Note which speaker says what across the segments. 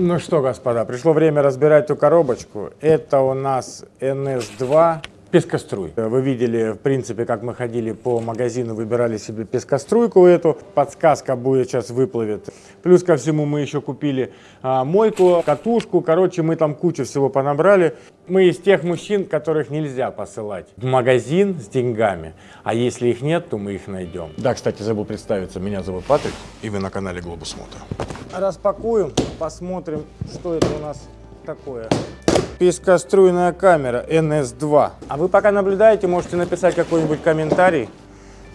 Speaker 1: Ну что, господа, пришло время разбирать эту коробочку. Это у нас NS2 пескоструй. Вы видели, в принципе, как мы ходили по магазину, выбирали себе пескоструйку эту. Подсказка будет сейчас выплывет. Плюс ко всему мы еще купили а, мойку, катушку. Короче, мы там кучу всего понабрали. Мы из тех мужчин, которых нельзя посылать в магазин с деньгами. А если их нет, то мы их найдем. Да, кстати, забыл представиться. Меня зовут Патрик, и вы на канале Глобус Мото. Распакуем, посмотрим, что это у нас такое. Пескоструйная камера NS2. А вы пока наблюдаете, можете написать какой-нибудь комментарий.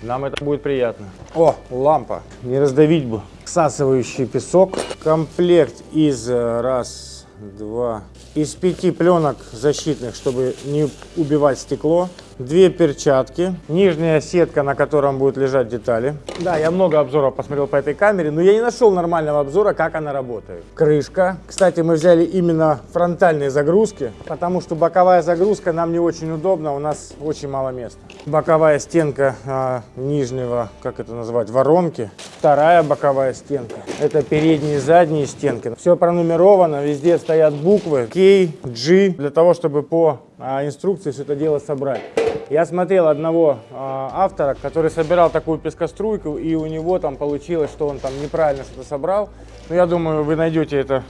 Speaker 1: Нам это будет приятно. О, лампа. Не раздавить бы. Всасывающий песок. Комплект из э, раз, два, из пяти пленок защитных, чтобы не убивать стекло две перчатки, нижняя сетка, на котором будут лежать детали. Да, я много обзоров посмотрел по этой камере, но я не нашел нормального обзора, как она работает. Крышка. Кстати, мы взяли именно фронтальные загрузки, потому что боковая загрузка нам не очень удобна, у нас очень мало места. Боковая стенка а, нижнего, как это называть, воронки. Вторая боковая стенка. Это передние и задние стенки. Все пронумеровано, везде стоят буквы K, G, для того, чтобы по а, инструкции все это дело собрать. Я смотрел одного а, автора, который собирал такую пескоструйку, и у него там получилось, что он там неправильно что-то собрал. Но я думаю, вы найдете это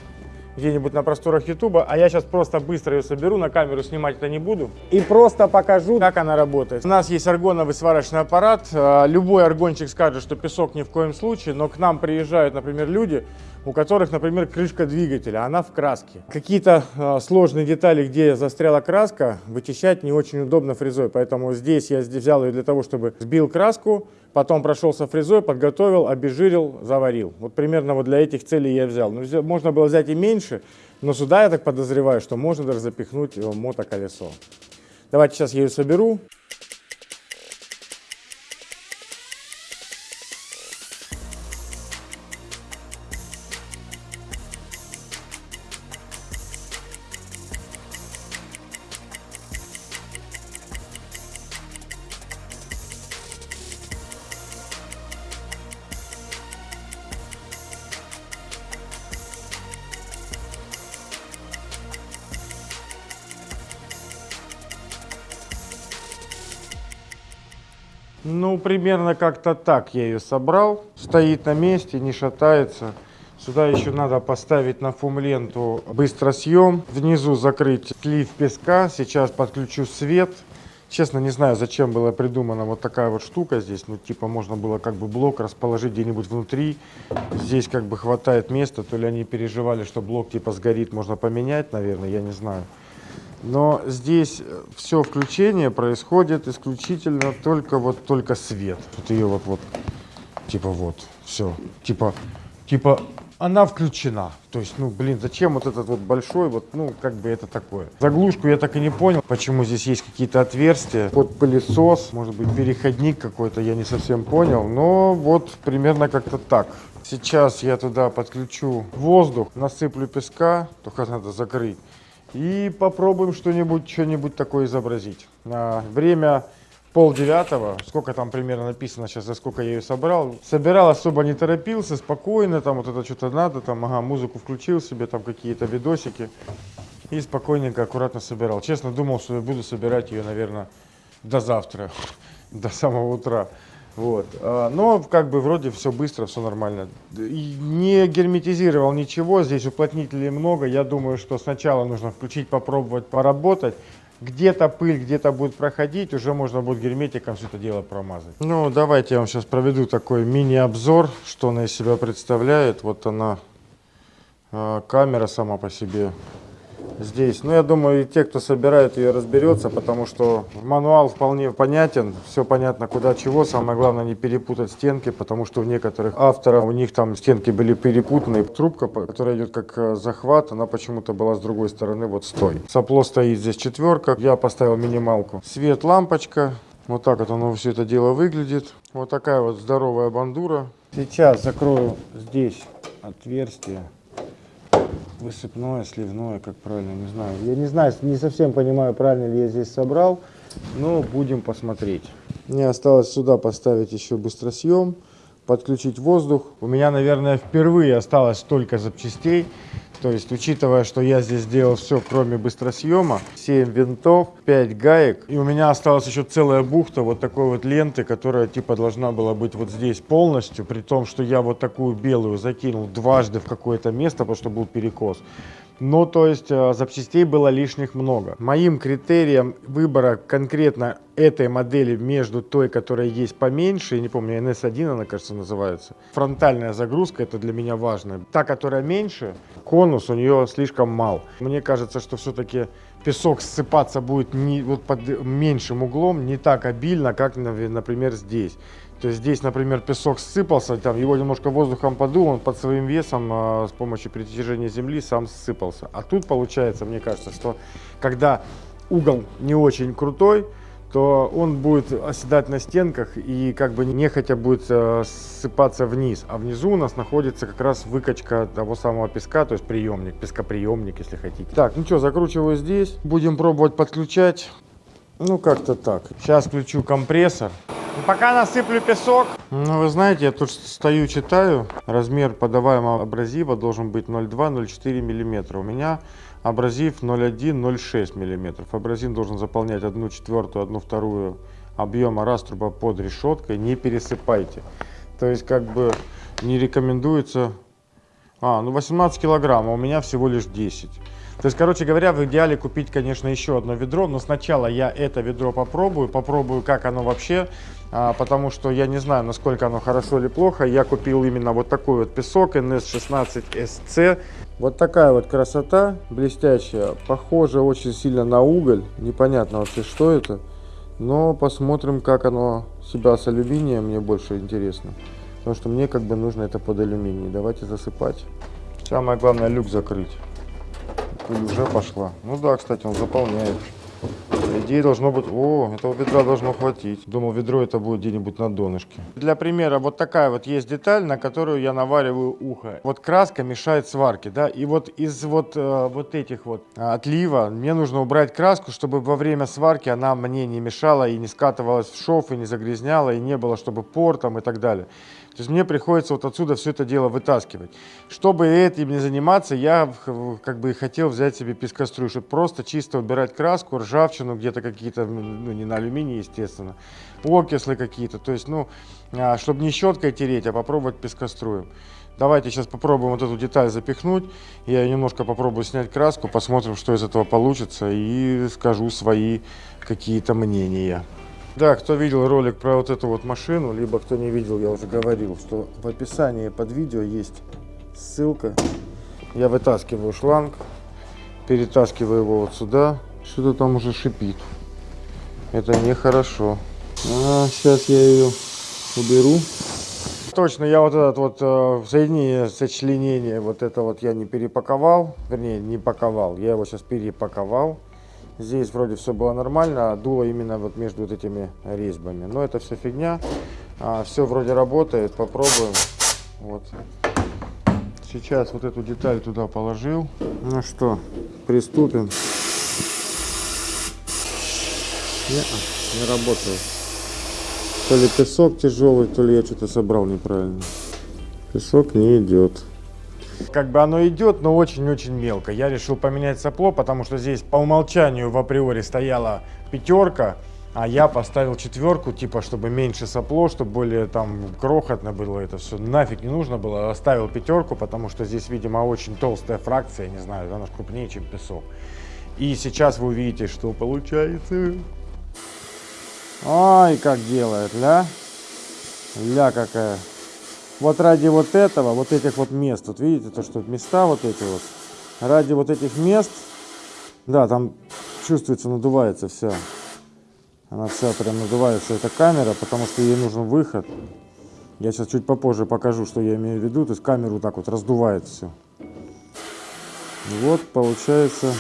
Speaker 1: где-нибудь на просторах Ютуба, а я сейчас просто быстро ее соберу, на камеру снимать это не буду, и просто покажу, как она работает. У нас есть аргоновый сварочный аппарат, а, любой аргончик скажет, что песок ни в коем случае, но к нам приезжают, например, люди, у которых, например, крышка двигателя, она в краске. Какие-то э, сложные детали, где застряла краска, вычищать не очень удобно фрезой, поэтому здесь я взял ее для того, чтобы сбил краску, потом прошелся фрезой, подготовил, обезжирил, заварил. Вот примерно вот для этих целей я взял. Но можно было взять и меньше, но сюда я так подозреваю, что можно даже запихнуть мотоколесо. Давайте сейчас я ее соберу. Ну, примерно как-то так я ее собрал. Стоит на месте, не шатается. Сюда еще надо поставить на фум-ленту быстросъем. Внизу закрыть слив песка. Сейчас подключу свет. Честно, не знаю, зачем была придумана вот такая вот штука здесь. Ну, типа, можно было как бы блок расположить где-нибудь внутри. Здесь как бы хватает места. То ли они переживали, что блок типа сгорит, можно поменять, наверное, я не знаю. Но здесь э, все включение происходит исключительно только вот только свет. Вот ее вот вот типа вот все типа типа она включена. То есть, ну, блин, зачем вот этот вот большой, вот, ну, как бы это такое. Заглушку я так и не понял, почему здесь есть какие-то отверстия. Вот пылесос, может быть, переходник какой-то, я не совсем понял. Но вот примерно как-то так. Сейчас я туда подключу воздух, насыплю песка, только надо закрыть. И попробуем что-нибудь, что-нибудь такое изобразить. А, время пол девятого, сколько там примерно написано сейчас, за сколько я ее собрал. Собирал, особо не торопился, спокойно, там вот это что-то надо, там, ага, музыку включил себе, там какие-то видосики. И спокойненько, аккуратно собирал. Честно, думал, что я буду собирать ее, наверное, до завтра, до самого утра. Вот. А, но как бы вроде все быстро, все нормально. Не герметизировал ничего, здесь уплотнителей много. Я думаю, что сначала нужно включить, попробовать, поработать. Где-то пыль, где-то будет проходить, уже можно будет герметиком все это дело промазать. Ну, давайте я вам сейчас проведу такой мини-обзор, что она из себя представляет. Вот она, а, камера сама по себе здесь. Ну, я думаю, и те, кто собирает ее, разберется, потому что мануал вполне понятен, все понятно, куда чего. Самое главное, не перепутать стенки, потому что у некоторых авторов, у них там стенки были перепутаны. Трубка, которая идет как э, захват, она почему-то была с другой стороны, вот стой. Сопло стоит здесь четверка, я поставил минималку. Свет, лампочка, вот так вот оно все это дело выглядит. Вот такая вот здоровая бандура. Сейчас закрою здесь отверстие высыпное, сливное, как правильно, не знаю. Я не знаю, не совсем понимаю, правильно ли я здесь собрал, но будем посмотреть. Мне осталось сюда поставить еще быстросъем, подключить воздух. У меня, наверное, впервые осталось столько запчастей. То есть, учитывая, что я здесь сделал все, кроме быстросъема, 7 винтов, 5 гаек, и у меня осталась еще целая бухта вот такой вот ленты, которая типа должна была быть вот здесь полностью, при том, что я вот такую белую закинул дважды в какое-то место, потому что был перекос. Ну, то есть э, запчастей было лишних много. Моим критерием выбора конкретно этой модели между той, которая есть поменьше, я не помню, NS1 она, кажется, называется. Фронтальная загрузка, это для меня важно. Та, которая меньше, конус у нее слишком мал. Мне кажется, что все-таки песок ссыпаться будет не, вот под меньшим углом, не так обильно, как, например, здесь. То есть здесь, например, песок ссыпался, там его немножко воздухом подул, он под своим весом э, с помощью притяжения земли сам ссыпался. А тут получается, мне кажется, что когда угол не очень крутой, то он будет оседать на стенках и как бы нехотя будет э, ссыпаться вниз. А внизу у нас находится как раз выкачка того самого песка, то есть приемник, пескоприемник, если хотите. Так, ну что, закручиваю здесь. Будем пробовать подключать. Ну, как-то так. Сейчас включу компрессор. Пока насыплю песок. Ну, вы знаете, я тут стою, читаю. Размер подаваемого абразива должен быть 0,2-0,4 мм. У меня абразив 0,1-0,6 мм. Абразив должен заполнять 1 четвертую, 1 вторую объема раструба под решеткой. Не пересыпайте. То есть, как бы, не рекомендуется... А, ну 18 килограмм, а у меня всего лишь 10. То есть, короче говоря, в идеале купить, конечно, еще одно ведро, но сначала я это ведро попробую, попробую, как оно вообще, а, потому что я не знаю, насколько оно хорошо или плохо. Я купил именно вот такой вот песок NS16SC. Вот такая вот красота блестящая, похоже очень сильно на уголь, непонятно вообще, что это. Но посмотрим, как оно себя с алюминием, мне больше интересно. Потому что мне как бы нужно это под алюминий. Давайте засыпать. Самое главное люк закрыть. Пыль уже пошла. Ну да, кстати, он заполняет. По идее должно быть... О, этого ведра должно хватить. Думал, ведро это будет где-нибудь на донышке. Для примера, вот такая вот есть деталь, на которую я навариваю ухо. Вот краска мешает сварке, да, и вот из вот, э, вот этих вот э, отлива мне нужно убрать краску, чтобы во время сварки она мне не мешала и не скатывалась в шов, и не загрязняла, и не было, чтобы пор там и так далее. То есть мне приходится вот отсюда все это дело вытаскивать. Чтобы этим не заниматься, я как бы хотел взять себе пескоструй, чтобы просто чисто убирать краску, ржавчину, где-то какие-то, ну не на алюминии, естественно, окислы какие-то. То есть, ну, а, чтобы не щеткой тереть, а попробовать пескоструем. Давайте сейчас попробуем вот эту деталь запихнуть. Я немножко попробую снять краску, посмотрим, что из этого получится, и скажу свои какие-то мнения. Да, кто видел ролик про вот эту вот машину, либо кто не видел, я уже говорил, что в описании под видео есть ссылка. Я вытаскиваю шланг, перетаскиваю его вот сюда. Что-то там уже шипит. Это нехорошо. А, сейчас я ее уберу. Точно, я вот этот вот э, соединение, сочленение, вот это вот я не перепаковал. Вернее, не паковал. Я его сейчас перепаковал. Здесь вроде все было нормально, а дуло именно вот между вот этими резьбами. Но это все фигня. А, все вроде работает, попробуем. Вот. Сейчас вот эту деталь туда положил. Ну что, приступим. Не, не работает. То ли песок тяжелый, то ли я что-то собрал неправильно. Песок не идет. Как бы оно идет, но очень-очень мелко. Я решил поменять сопло, потому что здесь по умолчанию в априори стояла пятерка, а я поставил четверку, типа, чтобы меньше сопло, чтобы более там крохотно было это все. Нафиг не нужно было. Оставил пятерку, потому что здесь, видимо, очень толстая фракция, не знаю, она крупнее, чем песок. И сейчас вы увидите, что получается. Ай, как делает, ля. Ля какая. Вот ради вот этого, вот этих вот мест, вот видите, то что места вот эти вот, ради вот этих мест, да, там чувствуется, надувается вся. Она вся прям надувается, эта камера, потому что ей нужен выход. Я сейчас чуть попозже покажу, что я имею в виду. То есть камеру так вот раздувает все. Вот, получается,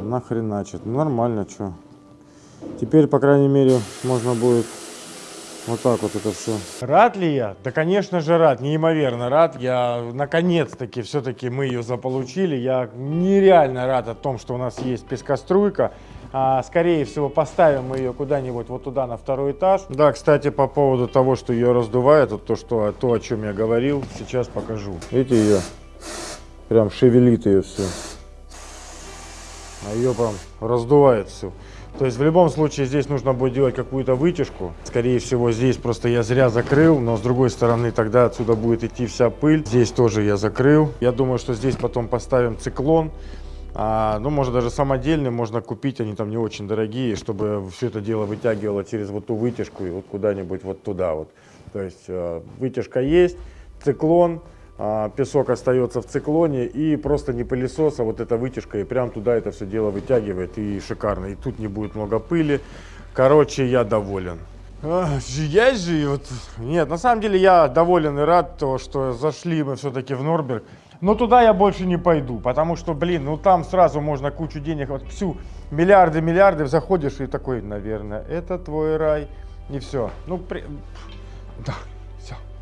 Speaker 1: нахреначит. Ну, нормально, что. Теперь, по крайней мере, можно будет вот так вот это все. Рад ли я? Да, конечно же, рад. Неимоверно рад. Я, наконец-таки, все-таки мы ее заполучили. Я нереально рад о том, что у нас есть пескоструйка. А, скорее всего, поставим мы ее куда-нибудь вот туда, на второй этаж. Да, кстати, по поводу того, что ее раздувает, вот то, что, то, о чем я говорил, сейчас покажу. Видите ее? прям шевелит ее все. А ее прям раздувает все. То есть в любом случае здесь нужно будет делать какую-то вытяжку. Скорее всего здесь просто я зря закрыл, но с другой стороны тогда отсюда будет идти вся пыль. Здесь тоже я закрыл. Я думаю, что здесь потом поставим циклон. А, ну, может даже самодельный можно купить, они там не очень дорогие, чтобы все это дело вытягивало через вот ту вытяжку и вот куда-нибудь вот туда вот. То есть э, вытяжка есть, циклон, песок остается в циклоне и просто не пылесос, а вот эта вытяжка и прям туда это все дело вытягивает и шикарно. И тут не будет много пыли. Короче, я доволен. Я же вот... Нет, на самом деле я доволен и рад, то, что зашли мы все-таки в Норберг. Но туда я больше не пойду, потому что, блин, ну там сразу можно кучу денег, вот всю миллиарды, миллиарды, заходишь и такой, наверное, это твой рай. И все. Ну, при... да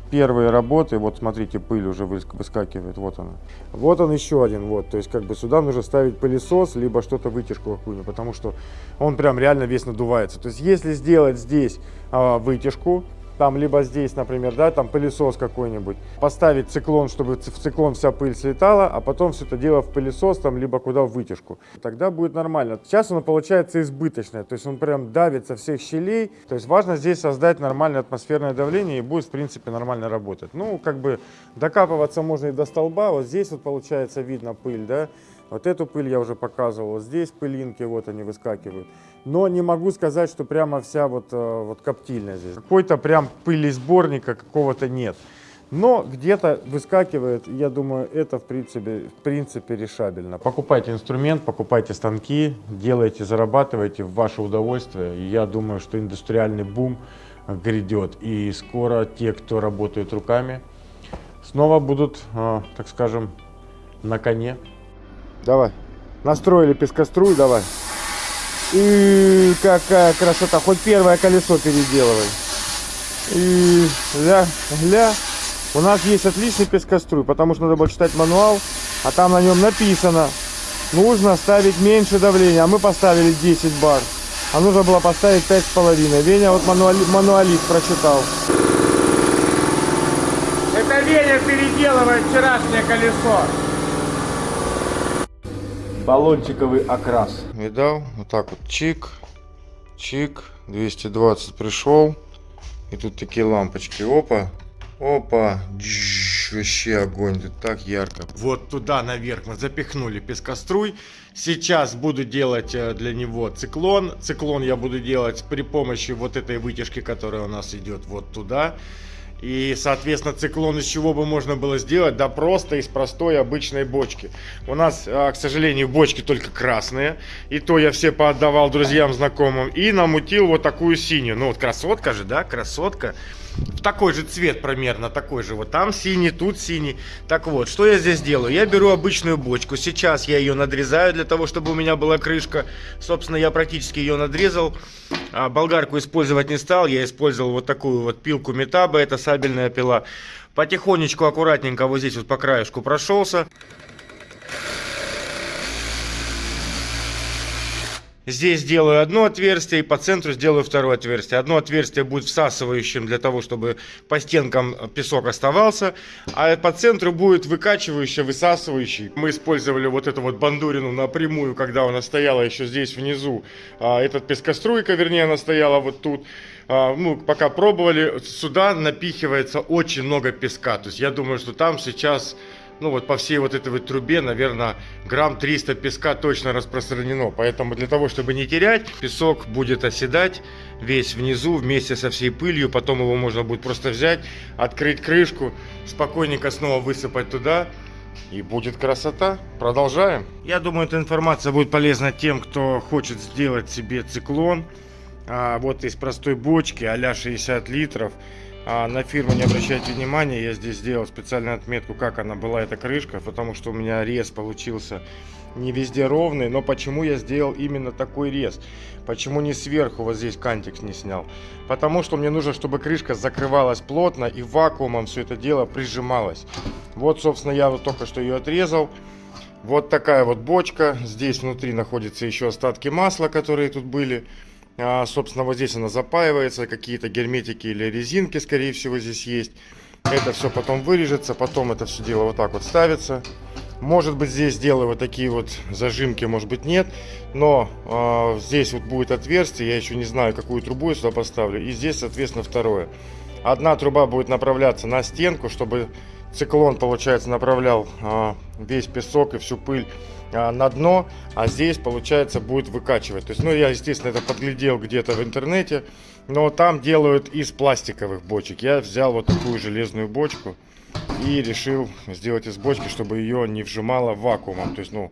Speaker 1: первые работы, вот смотрите, пыль уже выскакивает, вот она. Вот он еще один, вот, то есть как бы сюда нужно ставить пылесос, либо что-то вытяжку какую-нибудь, потому что он прям реально весь надувается. То есть если сделать здесь а, вытяжку, там либо здесь, например, да, там пылесос какой-нибудь, поставить циклон, чтобы в циклон вся пыль слетала, а потом все это дело в пылесос, там, либо куда в вытяжку. Тогда будет нормально. Сейчас оно получается избыточное, то есть он прям давит со всех щелей. То есть важно здесь создать нормальное атмосферное давление и будет, в принципе, нормально работать. Ну, как бы докапываться можно и до столба. Вот здесь вот получается видно пыль, да. Вот эту пыль я уже показывал. Здесь пылинки, вот они выскакивают но не могу сказать, что прямо вся вот, э, вот коптильня здесь. Какой-то прям пылесборника какого-то нет. Но где-то выскакивает, я думаю, это в принципе, в принципе решабельно. Покупайте инструмент, покупайте станки, делайте, зарабатывайте в ваше удовольствие. Я думаю, что индустриальный бум грядет. И скоро те, кто работает руками, снова будут, э, так скажем, на коне. Давай. Настроили пескоструй, давай. И какая красота. Хоть первое колесо переделывай. И гля, гля. У нас есть отличный пескоструй, потому что надо было читать мануал, а там на нем написано, нужно ставить меньше давления, а мы поставили 10 бар. А нужно было поставить 5,5. Веня вот мануали, мануалист прочитал. Это Веня переделывает вчерашнее колесо баллончиковый окрас. Видал? Вот так вот чик, чик, 220 пришел. И тут такие лампочки. Опа, опа, Дж, вообще огонь, тут так ярко. Вот туда наверх мы запихнули пескоструй. Сейчас буду делать э, для него циклон. Циклон я буду делать при помощи вот этой вытяжки, которая у нас идет вот туда. И, соответственно, циклон из чего бы можно было сделать? Да просто из простой обычной бочки. У нас, а, к сожалению, бочки только красные. И то я все поотдавал друзьям, знакомым. И намутил вот такую синюю. Ну вот красотка же, да, красотка в такой же цвет примерно, такой же. Вот там синий, тут синий. Так вот, что я здесь делаю? Я беру обычную бочку. Сейчас я ее надрезаю для того, чтобы у меня была крышка. Собственно, я практически ее надрезал. А болгарку использовать не стал. Я использовал вот такую вот пилку метаба. Это сабельная пила. Потихонечку, аккуратненько вот здесь вот по краешку прошелся. Здесь сделаю одно отверстие и по центру сделаю второе отверстие. Одно отверстие будет всасывающим для того, чтобы по стенкам песок оставался, а по центру будет выкачивающий, высасывающий. Мы использовали вот эту вот бандурину напрямую, когда она стояла еще здесь внизу. А, этот пескоструйка, вернее, она стояла вот тут. Ну, пока пробовали, сюда напихивается очень много песка. То есть я думаю, что там сейчас ну вот по всей вот этой вот трубе, наверное, грамм 300 песка точно распространено. Поэтому для того, чтобы не терять, песок будет оседать весь внизу вместе со всей пылью. Потом его можно будет просто взять, открыть крышку, спокойненько снова высыпать туда. И будет красота. Продолжаем. Я думаю, эта информация будет полезна тем, кто хочет сделать себе циклон. А, вот из простой бочки а 60 литров. А на фирму не обращайте внимания, я здесь сделал специальную отметку, как она была, эта крышка, потому что у меня рез получился не везде ровный, но почему я сделал именно такой рез? Почему не сверху вот здесь кантик не снял? Потому что мне нужно, чтобы крышка закрывалась плотно и вакуумом все это дело прижималось. Вот, собственно, я вот только что ее отрезал. Вот такая вот бочка. Здесь внутри находятся еще остатки масла, которые тут были. А, собственно, вот здесь она запаивается, какие-то герметики или резинки, скорее всего, здесь есть. Это все потом вырежется, потом это все дело вот так вот ставится. Может быть здесь сделаю вот такие вот зажимки, может быть нет. Но э, здесь вот будет отверстие, я еще не знаю, какую трубу я сюда поставлю. И здесь, соответственно, второе. Одна труба будет направляться на стенку, чтобы циклон, получается, направлял э, весь песок и всю пыль на дно. А здесь, получается, будет выкачивать. То есть, ну, я, естественно, это подглядел где-то в интернете. Но там делают из пластиковых бочек. Я взял вот такую железную бочку и решил сделать из бочки, чтобы ее не вжимало вакуумом. То есть, ну,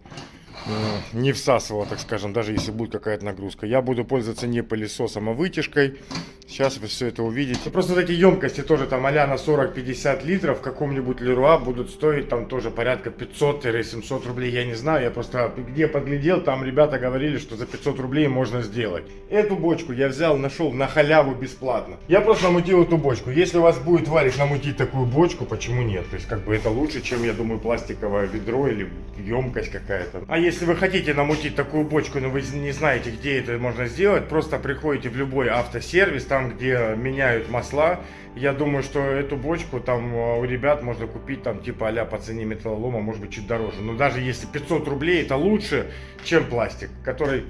Speaker 1: не всасывало, так скажем, даже если будет какая-то нагрузка. Я буду пользоваться не пылесосом, а вытяжкой. Сейчас вы все это увидите. Просто вот эти емкости тоже там а на 40-50 литров в каком-нибудь Леруа будут стоить там тоже порядка 500-700 рублей. Я не знаю, я просто где подглядел, там ребята говорили, что за 500 рублей можно сделать. Эту бочку я взял, нашел на халяву бесплатно. Я просто намутил эту бочку. Если у вас будет варик намутить такую бочку, почему нет? То есть как бы это лучше, чем, я думаю, пластиковое ведро или емкость какая-то. А если вы хотите намутить такую бочку, но вы не знаете, где это можно сделать, просто приходите в любой автосервис, там, где меняют масла. Я думаю, что эту бочку там э, у ребят можно купить там типа а по цене металлолома, может быть чуть дороже. Но даже если 500 рублей, это лучше, чем пластик, который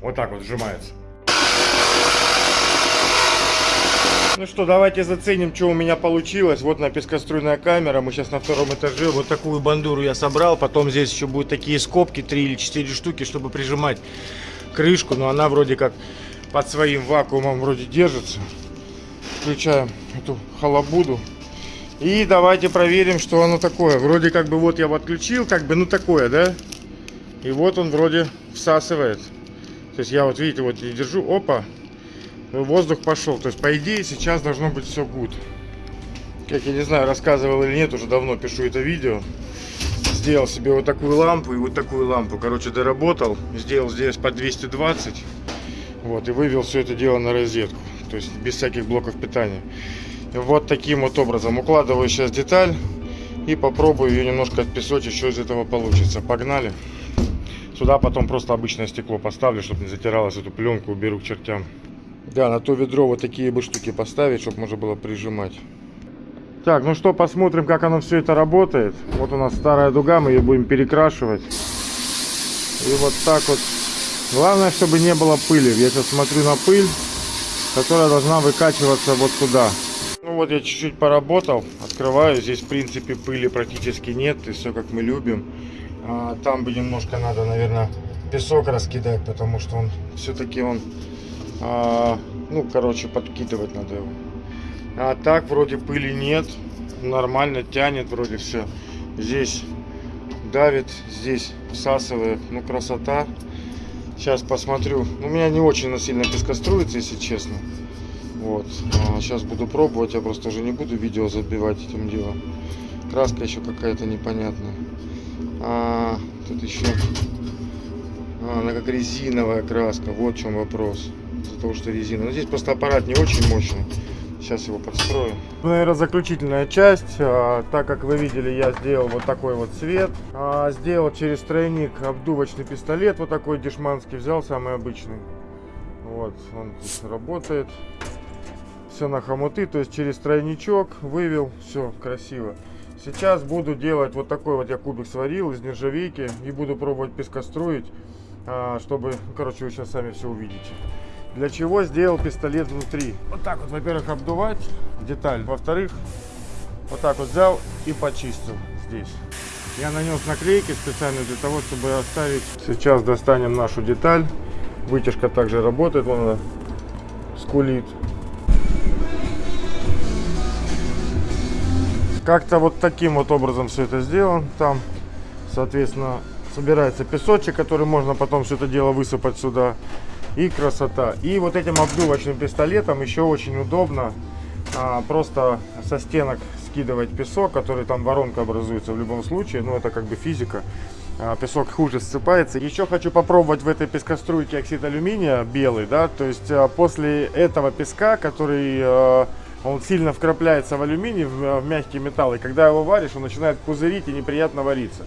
Speaker 1: вот так вот сжимается. Ну что, давайте заценим, что у меня получилось. Вот на пескоструйная камера. Мы сейчас на втором этаже. Вот такую бандуру я собрал. Потом здесь еще будут такие скобки, 3 или 4 штуки, чтобы прижимать крышку. Но она вроде как под своим вакуумом вроде держится. Включаем эту халабуду. И давайте проверим, что оно такое. Вроде как бы вот я отключил, как бы, ну такое, да? И вот он вроде всасывает. То есть я вот, видите, вот я держу, опа, воздух пошел. То есть, по идее, сейчас должно быть все good. Как я не знаю, рассказывал или нет, уже давно пишу это видео. Сделал себе вот такую лампу и вот такую лампу. Короче, доработал. Сделал здесь по 220. Вот, и вывел все это дело на розетку. То есть без всяких блоков питания. Вот таким вот образом. Укладываю сейчас деталь и попробую ее немножко отпесочить, что из этого получится. Погнали. Сюда потом просто обычное стекло поставлю, чтобы не затиралось эту пленку, уберу к чертям. Да, на то ведро вот такие бы штуки поставить, чтобы можно было прижимать. Так, ну что, посмотрим, как оно все это работает. Вот у нас старая дуга, мы ее будем перекрашивать. И вот так вот Главное, чтобы не было пыли. Я сейчас смотрю на пыль, которая должна выкачиваться вот туда. Ну вот я чуть-чуть поработал, открываю. Здесь, в принципе, пыли практически нет. И все, как мы любим. А, там бы немножко надо, наверное, песок раскидать, потому что он все-таки он, а, ну, короче, подкидывать надо его. А так вроде пыли нет, нормально тянет вроде все. Здесь давит, здесь всасывает, ну красота. Сейчас посмотрю. У меня не очень сильно пескоструится, если честно. Вот. А сейчас буду пробовать. Я просто уже не буду видео забивать этим делом. Краска еще какая-то непонятная. А, тут еще... А, она как резиновая краска. Вот в чем вопрос. Из-за того, что резина. Но здесь просто аппарат не очень мощный. Сейчас его подстрою. Наверное, заключительная часть. А, так как вы видели, я сделал вот такой вот цвет. А, сделал через тройник обдувочный пистолет. Вот такой дешманский взял, самый обычный. Вот, он здесь работает. Все на хомуты, то есть через тройничок вывел. Все красиво. Сейчас буду делать вот такой вот я кубик сварил из нержавейки. И буду пробовать пескостроить, а, чтобы, ну, короче, вы сейчас сами все увидите. Для чего сделал пистолет внутри? Вот так вот, во-первых, обдувать деталь. Во-вторых, вот так вот взял и почистил здесь. Я нанес наклейки специально для того, чтобы оставить. Сейчас достанем нашу деталь. Вытяжка также работает, вон она скулит. Как-то вот таким вот образом все это сделано. Там, соответственно, собирается песочек, который можно потом все это дело высыпать сюда и красота. И вот этим обдувочным пистолетом еще очень удобно а, просто со стенок скидывать песок, который там воронка образуется в любом случае, ну это как бы физика. А, песок хуже ссыпается. Еще хочу попробовать в этой пескоструйке оксид алюминия белый, да, то есть а, после этого песка, который а, он сильно вкрапляется в алюминий, в, в мягкий металл, и когда его варишь, он начинает пузырить и неприятно вариться.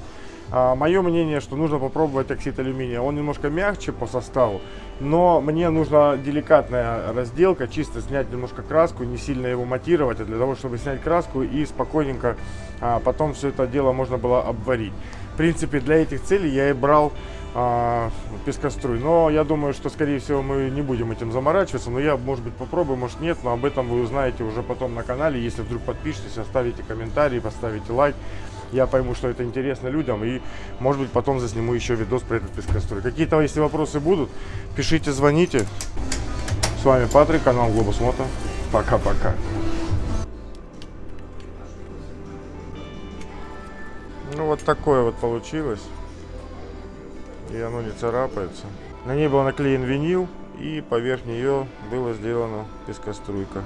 Speaker 1: Мое мнение, что нужно попробовать оксид алюминия. Он немножко мягче по составу, но мне нужна деликатная разделка, чисто снять немножко краску, не сильно его матировать, а для того, чтобы снять краску и спокойненько а, потом все это дело можно было обварить. В принципе, для этих целей я и брал а, пескоструй. Но я думаю, что, скорее всего, мы не будем этим заморачиваться. Но я, может быть, попробую, может нет. Но об этом вы узнаете уже потом на канале. Если вдруг подпишетесь, оставите комментарий, поставите лайк. Я пойму, что это интересно людям. И, может быть, потом засниму еще видос про этот пескоструй. Какие-то, если вопросы будут, пишите, звоните. С вами Патрик, канал Глобус Мото. Пока-пока. Ну вот такое вот получилось. И оно не царапается. На ней был наклеен винил и поверх нее была сделана пескоструйка.